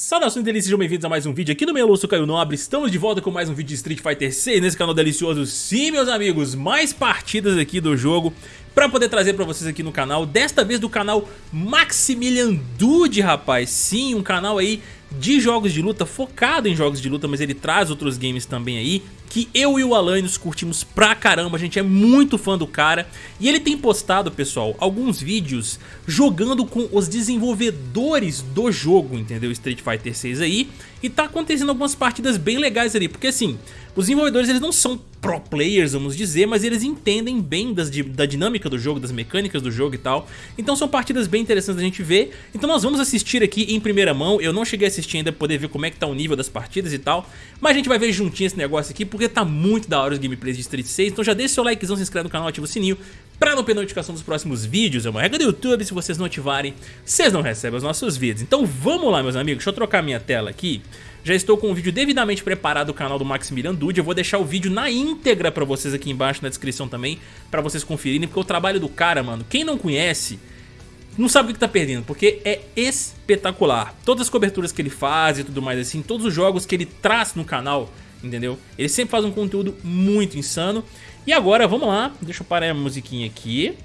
Saudações delícias, sejam bem-vindos a mais um vídeo aqui no meu sou Caio Nobre. Estamos de volta com mais um vídeo de Street Fighter 6 nesse canal delicioso. Sim, meus amigos, mais partidas aqui do jogo Pra poder trazer pra vocês aqui no canal. Desta vez do canal Maximilian Dude, rapaz. Sim, um canal aí de jogos de luta, focado em jogos de luta, mas ele traz outros games também aí, que eu e o Alan nos curtimos pra caramba, a gente é muito fã do cara, e ele tem postado, pessoal, alguns vídeos jogando com os desenvolvedores do jogo, entendeu? Street Fighter 6 aí, e tá acontecendo algumas partidas bem legais ali, porque assim, os desenvolvedores eles não são pro players, vamos dizer, mas eles entendem bem das, da dinâmica do jogo, das mecânicas do jogo e tal. Então são partidas bem interessantes da gente ver. Então nós vamos assistir aqui em primeira mão. Eu não cheguei a assistir ainda pra poder ver como é que tá o nível das partidas e tal. Mas a gente vai ver juntinho esse negócio aqui, tá muito da hora os gameplays de Street 6. Então já deixa seu likezão, se inscreve no canal, ativa o sininho pra não perder notificação dos próximos vídeos. É uma regra do YouTube, se vocês não ativarem, vocês não recebem os nossos vídeos. Então vamos lá, meus amigos. Deixa eu trocar minha tela aqui. Já estou com um vídeo devidamente preparado do canal do Maximilian Dude. Eu vou deixar o vídeo na íntegra pra vocês aqui embaixo na descrição também, pra vocês conferirem, porque o trabalho do cara, mano, quem não conhece, não sabe o que tá perdendo, porque é espetacular. Todas as coberturas que ele faz e tudo mais assim, todos os jogos que ele traz no canal, entendeu? Ele sempre faz um conteúdo muito insano. E agora, vamos lá, deixa eu parar a musiquinha aqui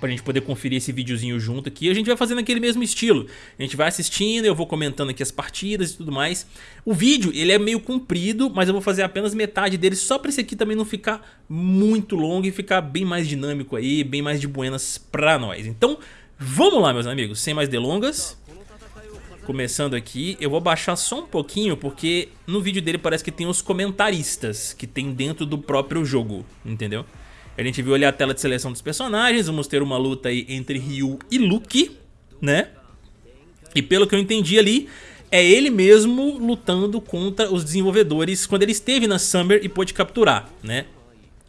pra gente poder conferir esse videozinho junto aqui. A gente vai fazendo aquele mesmo estilo. A gente vai assistindo, eu vou comentando aqui as partidas e tudo mais. O vídeo, ele é meio comprido, mas eu vou fazer apenas metade dele só pra esse aqui também não ficar muito longo e ficar bem mais dinâmico aí, bem mais de buenas pra nós. Então, vamos lá, meus amigos, sem mais delongas. Começando aqui, eu vou baixar só um pouquinho porque no vídeo dele parece que tem os comentaristas que tem dentro do próprio jogo, entendeu? A gente viu ali a tela de seleção dos personagens, vamos ter uma luta aí entre Ryu e Luke, né? E pelo que eu entendi ali, é ele mesmo lutando contra os desenvolvedores quando ele esteve na Summer e pôde capturar, né?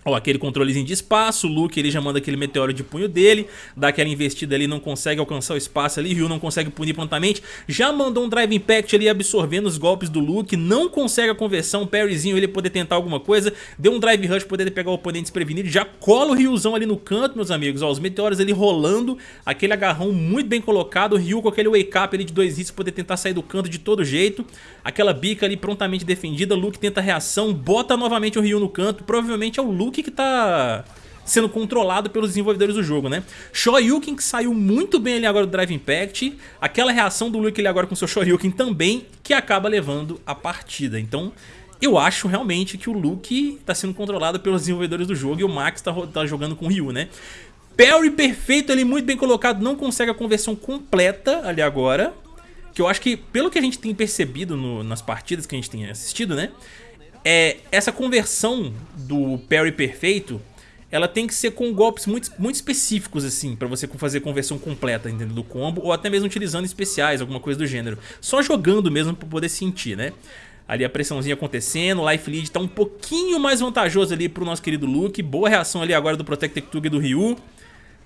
Ó, aquele controlezinho de espaço, o Luke ele já manda aquele meteoro de punho dele, dá aquela investida ali, não consegue alcançar o espaço ali, Ryu não consegue punir prontamente, já mandou um Drive Impact ali absorvendo os golpes do Luke, não consegue a conversão, parryzinho ele poder tentar alguma coisa, deu um Drive Rush poder pegar o oponente desprevenido, já cola o Ryuzão ali no canto, meus amigos, ó, os meteoros ali rolando, aquele agarrão muito bem colocado, o Ryu com aquele wake up ali de dois hits poder tentar sair do canto de todo jeito, aquela bica ali prontamente defendida, Luke tenta a reação, bota novamente o Ryu no canto, provavelmente é o Luke Luke que tá sendo controlado pelos desenvolvedores do jogo, né? Shoryuken que saiu muito bem ali agora do Drive Impact, aquela reação do Luke ali agora com seu Shoryuken também, que acaba levando a partida. Então, eu acho realmente que o Luke tá sendo controlado pelos desenvolvedores do jogo e o Max tá, tá jogando com o Ryu, né? Parry perfeito ali, muito bem colocado, não consegue a conversão completa ali agora, que eu acho que, pelo que a gente tem percebido no, nas partidas que a gente tem assistido, né? É, essa conversão do parry perfeito, ela tem que ser com golpes muito, muito específicos, assim, pra você fazer conversão completa, entendeu? Do combo, ou até mesmo utilizando especiais, alguma coisa do gênero. Só jogando mesmo pra poder sentir, né? Ali a pressãozinha acontecendo, o Life Lead tá um pouquinho mais vantajoso ali pro nosso querido Luke. Boa reação ali agora do Protected Tug do Ryu.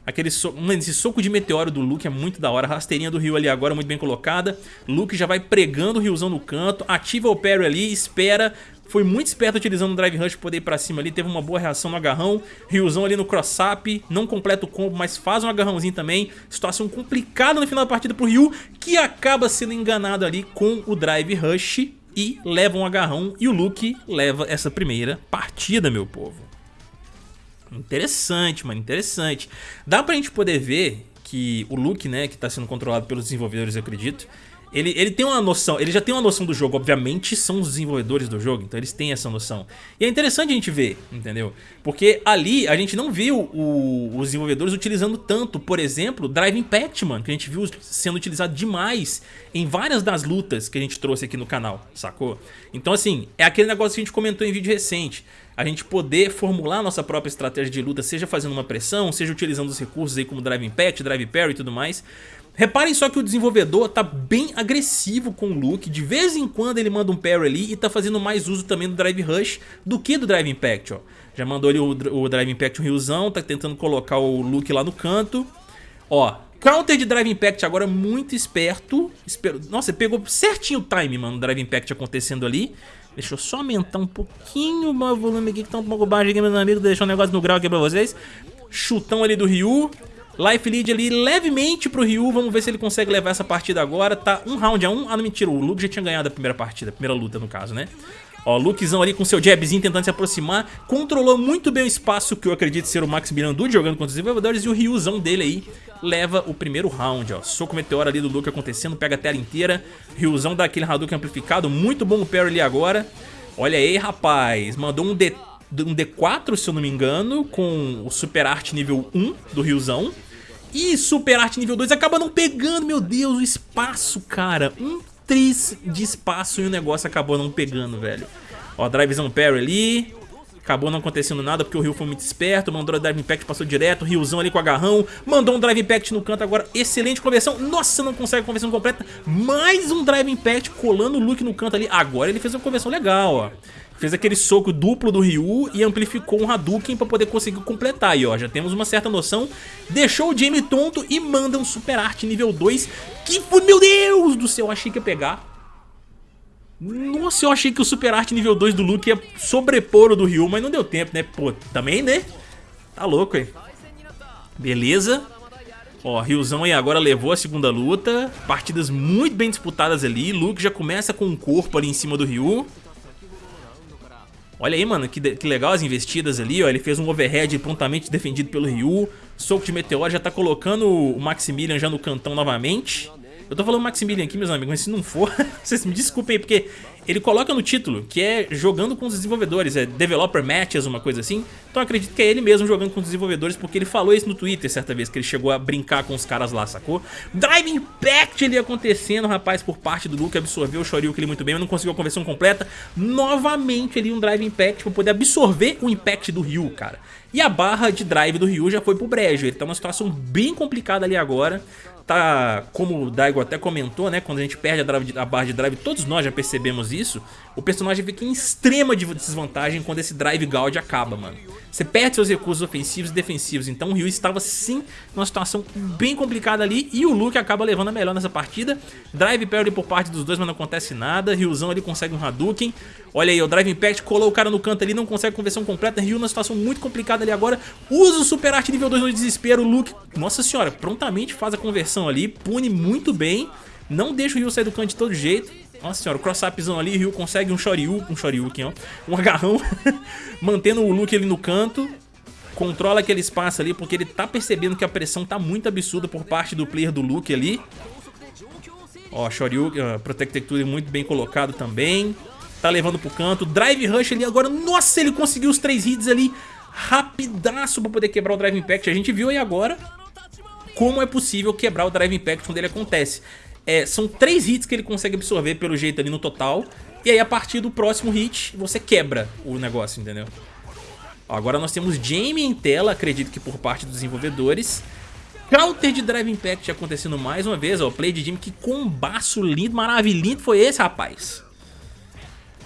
Aquele so... Mano, esse soco de meteoro do Luke é muito da hora. Rasteirinha do Ryu ali agora muito bem colocada. Luke já vai pregando o Ryuzão no canto. Ativa o parry ali, espera. Foi muito esperto utilizando o Drive Rush para poder ir pra cima ali. Teve uma boa reação no agarrão. Ryuzão ali no cross-up. Não completa o combo, mas faz um agarrãozinho também. Situação complicada no final da partida pro Ryu. Que acaba sendo enganado ali com o Drive Rush. E leva um agarrão. E o Luke leva essa primeira partida, meu povo. Interessante, mano, interessante. Dá pra gente poder ver que o Luke, né, que tá sendo controlado pelos desenvolvedores, eu acredito, ele, ele tem uma noção, ele já tem uma noção do jogo, obviamente são os desenvolvedores do jogo, então eles têm essa noção. E é interessante a gente ver, entendeu? Porque ali a gente não viu o, os desenvolvedores utilizando tanto, por exemplo, Drive Impact, mano, que a gente viu sendo utilizado demais em várias das lutas que a gente trouxe aqui no canal, sacou? Então assim, é aquele negócio que a gente comentou em vídeo recente a gente poder formular nossa própria estratégia de luta, seja fazendo uma pressão, seja utilizando os recursos aí como Drive Impact, Drive Parry e tudo mais, Reparem só que o desenvolvedor tá bem agressivo com o Luke, de vez em quando ele manda um parry ali e tá fazendo mais uso também do Drive Rush do que do Drive Impact, ó. Já mandou ali o, o Drive Impact um riozão, tá tentando colocar o Luke lá no canto. Ó, counter de Drive Impact agora muito esperto. Espero... Nossa, pegou certinho o time, mano, o Drive Impact acontecendo ali. Deixa eu só aumentar um pouquinho o volume aqui que tá um pouco baixo aqui, meus amigos, deixar um negócio no grau aqui pra vocês. Chutão ali do Ryu. Life lead ali levemente pro Ryu, vamos ver se ele consegue levar essa partida agora. Tá um round a um, ah não mentira, o Luke já tinha ganhado a primeira partida, a primeira luta no caso, né? Ó, Lukezão ali com seu jabzinho tentando se aproximar, controlou muito bem o espaço que eu acredito ser o Max Mirandu jogando contra os desenvolvedores e o Ryuzão dele aí leva o primeiro round, ó. Soco meteoro ali do Luke acontecendo, pega a tela inteira, Ryuzão dá aquele Hadouken amplificado, muito bom o parry ali agora. Olha aí, rapaz, mandou um, D, um D4, se eu não me engano, com o Super Art nível 1 do Ryuzão. E Super Arte nível 2 acaba não pegando, meu Deus, o espaço, cara. Um tris de espaço e o negócio acabou não pegando, velho. Ó, drivezão parry ali. Acabou não acontecendo nada porque o Ryu foi muito esperto, mandou a Drive Impact, passou direto, o Ryuzão ali com agarrão, mandou um Drive Impact no canto agora, excelente conversão, nossa, não consegue conversão completa, mais um Drive Impact colando o Luke no canto ali, agora ele fez uma conversão legal, ó. Fez aquele soco duplo do Ryu e amplificou um Hadouken pra poder conseguir completar aí, ó. Já temos uma certa noção. Deixou o Jamie tonto e manda um Super Art nível 2. Que foi, meu Deus do céu, achei que ia pegar. Nossa, eu achei que o Super Art nível 2 do Luke ia sobrepor o do Ryu, mas não deu tempo, né? Pô, também, né? Tá louco aí. Beleza. Ó, Ryuzão aí agora levou a segunda luta. Partidas muito bem disputadas ali. Luke já começa com um corpo ali em cima do Ryu. Olha aí, mano, que, que legal as investidas ali, ó. Ele fez um overhead prontamente defendido pelo Ryu. Soco de meteoro já tá colocando o Maximilian já no cantão novamente. Eu tô falando Maximilian aqui, meus amigos, mas se não for, vocês me desculpem aí, porque ele coloca no título que é jogando com os desenvolvedores, é Developer Matches, uma coisa assim. Então acredito que é ele mesmo jogando com os desenvolvedores, porque ele falou isso no Twitter certa vez, que ele chegou a brincar com os caras lá, sacou? Drive Impact ali acontecendo, rapaz, por parte do Luke, absorveu o Shoryuken ali muito bem, mas não conseguiu a conversão completa. Novamente ali um Drive Impact pra poder absorver o Impact do Ryu, cara. E a barra de drive do Ryu já foi pro brejo, ele tá numa situação bem complicada ali agora tá, como o Daigo até comentou, né, quando a gente perde a, drive, a, barra de drive, todos nós já percebemos isso, o personagem fica em extrema desvantagem quando esse drive Gauge acaba, mano. Você perde seus recursos ofensivos e defensivos, então o Ryu estava sim numa situação bem complicada ali e o Luke acaba levando a melhor nessa partida. Drive parry por parte dos dois, mas não acontece nada, Ryuzão ali consegue um Hadouken. Olha aí, o Drive Impact colou o cara no canto ali, não consegue conversão completa, Ryu numa situação muito complicada ali agora, usa o Super Arte nível 2 no desespero, o Luke, nossa senhora, prontamente faz a conversão ali, pune muito bem, não deixa o Ryu sair do canto de todo jeito. Nossa senhora, o cross-upzão ali, Ryu consegue um Shoryu, um Shoryuken, ó, um agarrão, mantendo o Luke ali no canto, controla aquele espaço ali, porque ele tá percebendo que a pressão tá muito absurda por parte do player do Luke ali. Ó, Shoryuken, uh, Protected muito bem colocado também, tá levando pro canto, Drive Rush ali agora, nossa, ele conseguiu os três hits ali, rapidaço pra poder quebrar o Drive Impact, a gente viu aí agora como é possível quebrar o Drive Impact quando ele acontece. É, são três hits que ele consegue absorver pelo jeito ali no total. E aí a partir do próximo hit você quebra o negócio, entendeu? Agora nós temos Jamie em tela, acredito que por parte dos desenvolvedores. Counter de Drive Impact acontecendo mais uma vez, ó, play de Jamie, que combaço lindo, maravilhoso foi esse, rapaz.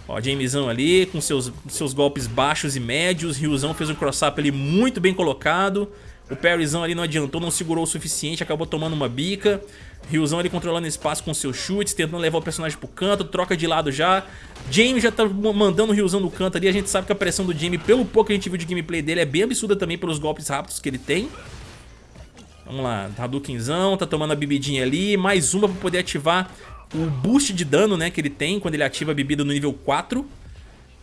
Ó, Jamezão ali com seus, seus golpes baixos e médios, Ryuzão fez um cross-up ali muito bem colocado. O parryzão ali não adiantou, não segurou o suficiente, acabou tomando uma bica. Ryuzão ali controlando espaço com seus chutes, tentando levar o personagem pro canto, troca de lado já. Jamie já tá mandando o Ryuzão no canto ali, a gente sabe que a pressão do Jamie, pelo pouco que a gente viu de gameplay dele, é bem absurda também pelos golpes rápidos que ele tem. Vamos lá, Hadoukenzão, tá tomando a bebidinha ali, mais uma pra poder ativar o boost de dano né, que ele tem quando ele ativa a bebida no nível 4.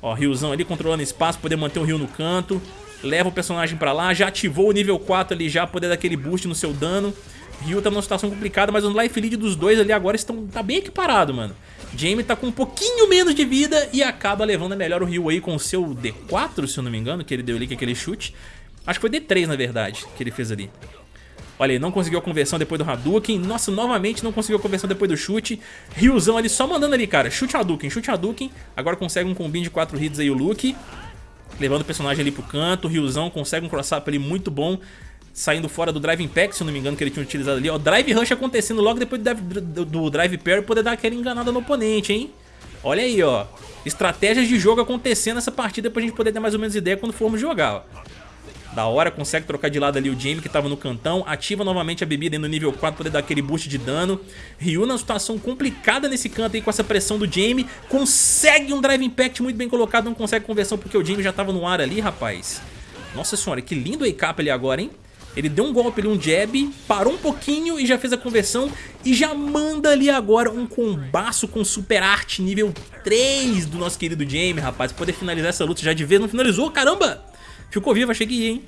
Ó, Ryuzão ali controlando espaço, poder manter o Ryu no canto leva o personagem pra lá, já ativou o nível 4 ali já, poder dar aquele boost no seu dano. Ryu tá numa situação complicada, mas o life lead dos dois ali agora estão, tá bem equiparado, mano. Jamie tá com um pouquinho menos de vida e acaba levando a melhor o Ryu aí com o seu D4, se eu não me engano, que ele deu ali com aquele chute. Acho que foi D3, na verdade, que ele fez ali. Olha aí, não conseguiu a conversão depois do Hadouken. Nossa, novamente não conseguiu a conversão depois do chute. Ryuzão ali só mandando ali, cara. Chute Hadouken, chute Hadouken. Agora consegue um combinho de 4 hits aí o Luke levando o personagem ali pro canto. Ryuzão consegue um cross-up ali muito bom, saindo fora do Drive Impact, se não me engano, que ele tinha utilizado ali. Ó, Drive Rush acontecendo logo depois do, Drive Parry, poder dar aquela enganada no oponente, hein? Olha aí, ó. Estratégias de jogo acontecendo nessa partida pra gente poder ter mais ou menos ideia quando formos jogar, ó. Da hora, consegue trocar de lado ali o Jamie que tava no cantão. Ativa novamente a bebida aí no nível 4 pra poder dar aquele boost de dano. Ryu na situação complicada nesse canto aí com essa pressão do Jamie. Consegue um Drive Impact muito bem colocado, não consegue conversão porque o Jamie já tava no ar ali, rapaz. Nossa senhora, que lindo A-Cap ali agora, hein? Ele deu um golpe ali, um jab, parou um pouquinho e já fez a conversão e já manda ali agora um combaço com super arte nível 3 do nosso querido Jamie, rapaz. Poder finalizar essa luta já de vez, não finalizou, caramba! Ficou vivo, achei que ia, hein?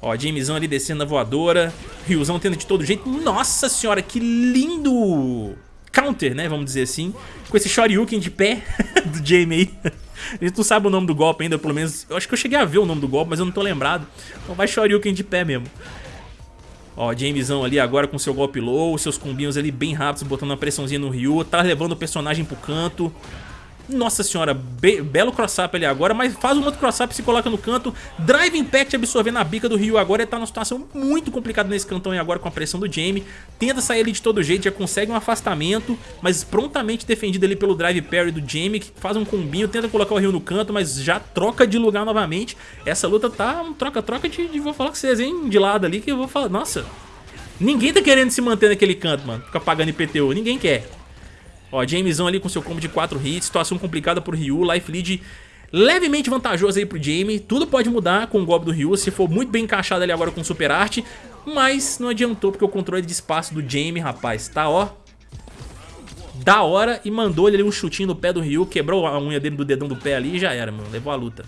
Ó, Jamezão ali descendo na voadora, Ryuzão tendo de todo jeito. Nossa senhora, que lindo counter, né, vamos dizer assim, com esse Shoryuken de pé do Jamie aí. A gente não sabe o nome do golpe ainda, pelo menos. Eu acho que eu cheguei a ver o nome do golpe, mas eu não tô lembrado. Então vai Shoryuken de pé mesmo. Ó, Jamesão ali agora com seu golpe low, seus combinhos ali bem rápidos, botando uma pressãozinha no Ryu. Tá levando o personagem pro canto. Nossa senhora, be belo cross-up ali agora, mas faz um outro cross-up, se coloca no canto. Drive Impact absorvendo a bica do Ryu agora. Ele tá numa situação muito complicada nesse cantão e agora com a pressão do Jamie. Tenta sair ali de todo jeito, já consegue um afastamento, mas prontamente defendido ali pelo Drive Parry do Jamie, que faz um combinho, tenta colocar o Ryu no canto, mas já troca de lugar novamente. Essa luta tá um troca-troca de, de, vou falar com vocês, hein, de lado ali, que eu vou falar, nossa... Ninguém tá querendo se manter naquele canto, mano, ficar pagando IPTU, ninguém quer. Ó, Jamesão ali com seu combo de 4 hits, situação complicada pro Ryu, life lead levemente vantajoso aí pro Jamie. Tudo pode mudar com o golpe do Ryu, se for muito bem encaixado ali agora com Super Arte. Mas não adiantou, porque o controle de espaço do Jamie, rapaz, tá ó... Da hora e mandou ele ali um chutinho no pé do Ryu, quebrou a unha dele do dedão do pé ali e já era, mano. Levou a luta.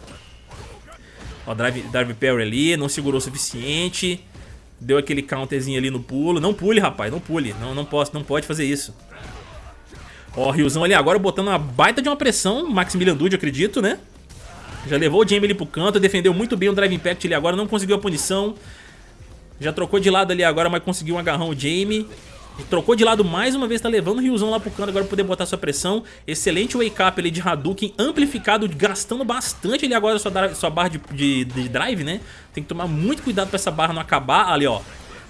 Ó, drive, drive parry ali, não segurou o suficiente. Deu aquele counterzinho ali no pulo. Não pule, rapaz, não pule. Não, não, posso, não pode fazer isso. Ó, o Ryuzão ali agora botando uma baita de uma pressão, Maximilian Dude, acredito, né? Já levou o Jamie ali pro canto, defendeu muito bem o Drive Impact ali agora, não conseguiu a punição. Já trocou de lado ali agora, mas conseguiu um agarrão o Jamie. Trocou de lado mais uma vez, tá levando o Ryuzão lá pro canto agora pra poder botar sua pressão. Excelente wake up ali de Hadouken, amplificado, gastando bastante ali agora sua, sua barra de, de, de drive, né? Tem que tomar muito cuidado pra essa barra não acabar. Ali, ó,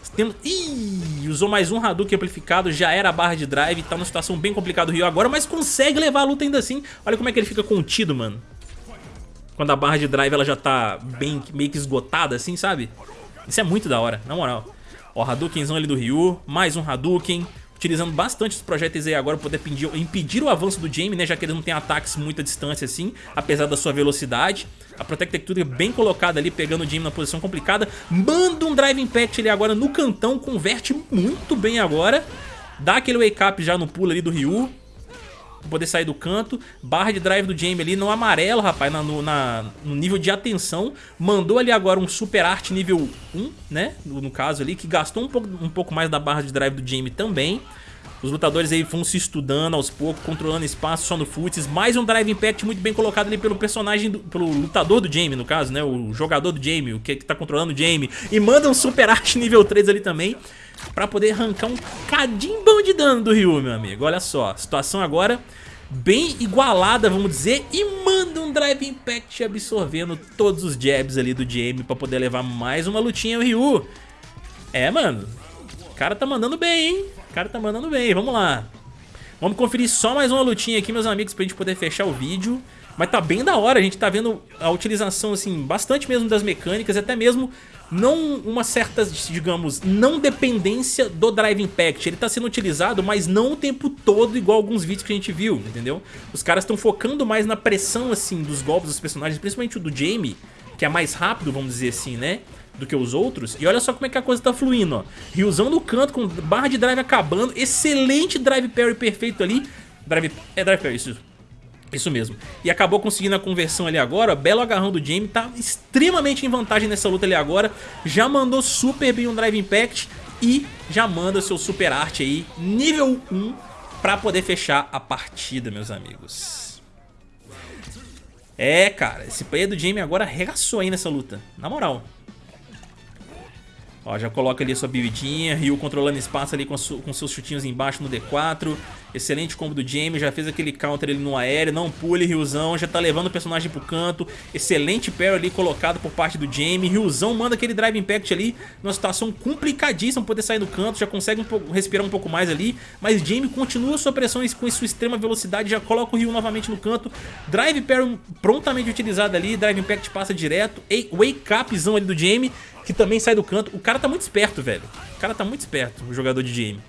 temos... Ih, usou mais um Hadouken amplificado, já era a barra de drive, tá numa situação bem complicada o Ryu agora, mas consegue levar a luta ainda assim. Olha como é que ele fica contido, mano. Quando a barra de drive ela já tá bem, meio que esgotada assim, sabe? Isso é muito da hora, na moral. Ó, Hadoukenzão ali do Ryu, mais um Hadouken utilizando bastante os projéteis aí agora para poder impedir, impedir, o avanço do Jamie, né? Já que ele não tem ataques muita distância assim, apesar da sua velocidade. A Protect Texture bem colocada ali, pegando o Jamie na posição complicada. Manda um Drive Impact ali agora no cantão, converte muito bem agora. Dá aquele wake up já no pulo ali do Ryu. Poder sair do canto. Barra de drive do Jamie ali no amarelo, rapaz, na, no, na, no nível de atenção. Mandou ali agora um Super Art nível 1, né? No, no caso ali, que gastou um pouco, um pouco mais da barra de drive do Jamie também. Os lutadores aí vão se estudando aos poucos, controlando espaço só no futs. Mais um Drive Impact muito bem colocado ali pelo personagem, do, pelo lutador do Jamie, no caso, né? O jogador do Jamie, o que, que tá controlando o Jamie. E manda um Super Arte nível 3 ali também, pra poder arrancar um cadinho bom de dano do Ryu, meu amigo. Olha só, situação agora bem igualada, vamos dizer, e manda um Drive Impact absorvendo todos os jabs ali do Jamie pra poder levar mais uma lutinha ao Ryu. É, mano, o cara tá mandando bem, hein? O cara tá mandando bem, vamos lá. Vamos conferir só mais uma lutinha aqui, meus amigos, pra gente poder fechar o vídeo. Mas tá bem da hora, a gente tá vendo a utilização, assim, bastante mesmo das mecânicas, até mesmo não uma certa, digamos, não dependência do Drive Impact. Ele tá sendo utilizado, mas não o tempo todo, igual alguns vídeos que a gente viu, entendeu? Os caras estão focando mais na pressão, assim, dos golpes dos personagens, principalmente o do Jamie, que é mais rápido, vamos dizer assim, né? Do que os outros. E olha só como é que a coisa tá fluindo, ó. Ryuzão no canto com barra de drive acabando. Excelente drive parry perfeito ali. Drive... É drive parry, isso. Isso mesmo. E acabou conseguindo a conversão ali agora. Belo agarrão do Jamie. Tá extremamente em vantagem nessa luta ali agora. Já mandou super bem um Drive Impact. E já manda seu Super Arte aí, nível 1, pra poder fechar a partida, meus amigos. É, cara, esse player do Jamie agora arregaçou aí nessa luta. Na moral. Ó, já coloca ali a sua buildinha, Ryu controlando espaço ali com, com, seus chutinhos embaixo no D4. Excelente combo do Jamie, já fez aquele counter ali no aéreo, não pule Ryuzão, já tá levando o personagem pro canto. Excelente parry ali colocado por parte do Jamie. Ryuzão manda aquele Drive Impact ali, numa situação complicadíssima poder sair do canto, já consegue um respirar um pouco mais ali. Mas Jamie continua sua pressão com sua extrema velocidade, já coloca o Ryu novamente no canto. Drive parry prontamente utilizado ali, Drive Impact passa direto. Wake upzão ali do Jamie que também sai do canto. O cara tá muito esperto, velho. O cara tá muito esperto, o jogador de game.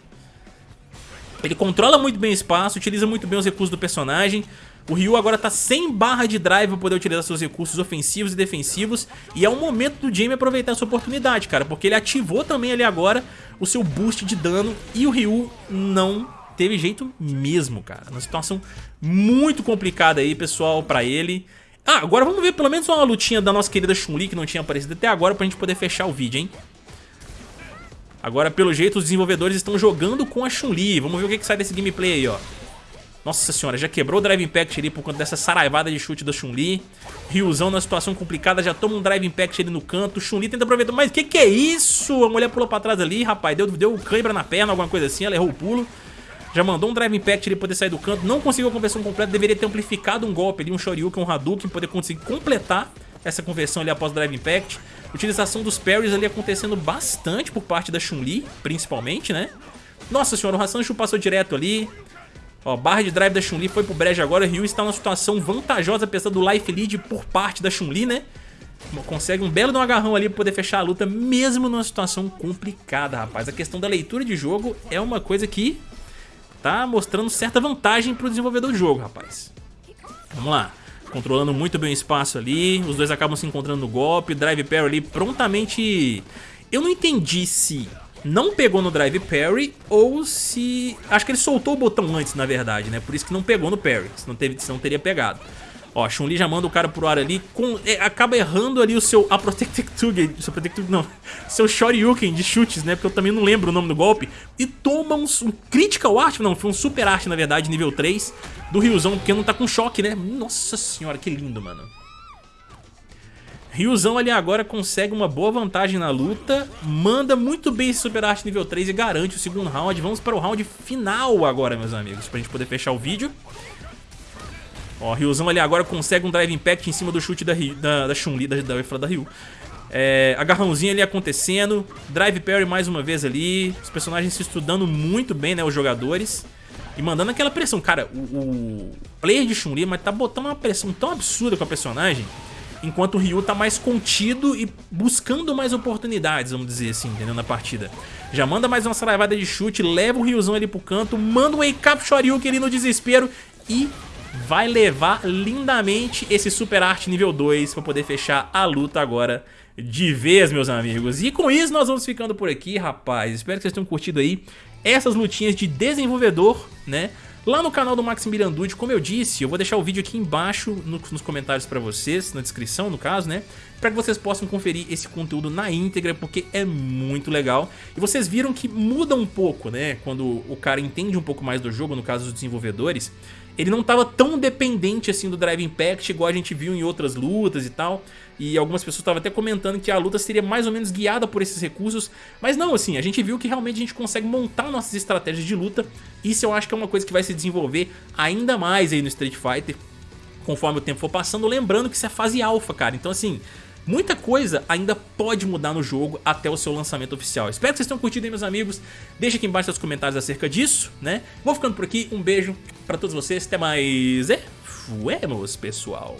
Ele controla muito bem o espaço, utiliza muito bem os recursos do personagem. O Ryu agora tá sem barra de drive pra poder utilizar seus recursos ofensivos e defensivos. E é o momento do Jamie aproveitar essa oportunidade, cara. Porque ele ativou também ali agora o seu boost de dano. E o Ryu não teve jeito mesmo, cara. Uma situação muito complicada aí, pessoal, pra ele. Ah, agora vamos ver pelo menos uma lutinha da nossa querida Chun-Li, que não tinha aparecido até agora, pra gente poder fechar o vídeo, hein? Agora, pelo jeito, os desenvolvedores estão jogando com a Chun-Li. Vamos ver o que, que sai desse gameplay aí, ó. Nossa senhora, já quebrou o Drive Impact ali por conta dessa saraivada de chute da Chun-Li. Ryuzão na situação complicada, já toma um Drive Impact ali no canto. Chun-Li tenta aproveitar, mas que que é isso? A mulher pulou pra trás ali, rapaz, deu, deu cãibra na perna, alguma coisa assim, ela errou o pulo. Já mandou um Drive Impact ali poder sair do canto, não conseguiu a conversão completa, deveria ter amplificado um golpe ali, um Shoryuken, um Hadouken, poder conseguir completar essa conversão ali após o Drive Impact. Utilização dos parries ali acontecendo bastante por parte da Chun-Li, principalmente, né? Nossa senhora, o Hassancho passou direto ali, Ó, barra de drive da Chun-Li foi pro brejo agora. Ryu está numa situação vantajosa, apesar do life lead por parte da Chun-Li, né? Consegue um belo de um agarrão ali pra poder fechar a luta, mesmo numa situação complicada, rapaz. A questão da leitura de jogo é uma coisa que tá mostrando certa vantagem pro desenvolvedor do jogo, rapaz. Vamos lá. Controlando muito bem o espaço ali, os dois acabam se encontrando no golpe, drive parry ali prontamente... Eu não entendi se não pegou no drive parry ou se... Acho que ele soltou o botão antes, na verdade, né? Por isso que não pegou no parry, senão, teve, senão teria pegado. Ó, Chun-Li já manda o cara pro ar ali, com, é, acaba errando ali o seu a Protected seu Protected não, seu Shoryuken de chutes, né? Porque eu também não lembro o nome do golpe. E toma um, um Critical Art, não, foi um Super Art, na verdade, nível 3 do Ryuzão, porque não tá com choque, né? Nossa senhora, que lindo, mano. Ryuzão ali agora consegue uma boa vantagem na luta, manda muito bem esse Super Arte nível 3 e garante o segundo round. Vamos para o round final agora, meus amigos, pra gente poder fechar o vídeo. Ó, Ryuzão ali agora consegue um Drive Impact em cima do chute da, da, da Chun-Li, da, da, da Ryu. É, agarrãozinho ali acontecendo, Drive Parry mais uma vez ali, os personagens se estudando muito bem, né, os jogadores. E mandando aquela pressão, cara, o, o player de Chun-Li mas tá botando uma pressão tão absurda com a personagem enquanto o Ryu tá mais contido e buscando mais oportunidades, vamos dizer assim, entendeu? Na partida. Já manda mais uma saraivada de chute, leva o Ryuzão ali pro canto, manda um Wake Up Shoryuken ali no desespero e vai levar lindamente esse Super Art nível 2 pra poder fechar a luta agora de vez, meus amigos. E com isso nós vamos ficando por aqui, rapaz. Espero que vocês tenham curtido aí essas lutinhas de desenvolvedor, né? Lá no canal do Maximilian Dude, como eu disse, eu vou deixar o vídeo aqui embaixo nos comentários pra vocês, na descrição no caso, né? Pra que vocês possam conferir esse conteúdo na íntegra, porque é muito legal. E vocês viram que muda um pouco, né? Quando o cara entende um pouco mais do jogo, no caso dos desenvolvedores, ele não estava tão dependente assim do Drive Impact, igual a gente viu em outras lutas e tal. E algumas pessoas estavam até comentando que a luta seria mais ou menos guiada por esses recursos. Mas não, assim, a gente viu que realmente a gente consegue montar nossas estratégias de luta. Isso eu acho que é uma coisa que vai se desenvolver ainda mais aí no Street Fighter. Conforme o tempo for passando, lembrando que isso é fase alfa, cara. Então assim, Muita coisa ainda pode mudar no jogo até o seu lançamento oficial. Espero que vocês tenham curtido aí, meus amigos. Deixa aqui embaixo seus comentários acerca disso, né? Vou ficando por aqui. Um beijo pra todos vocês. Até mais. E fuemos, pessoal.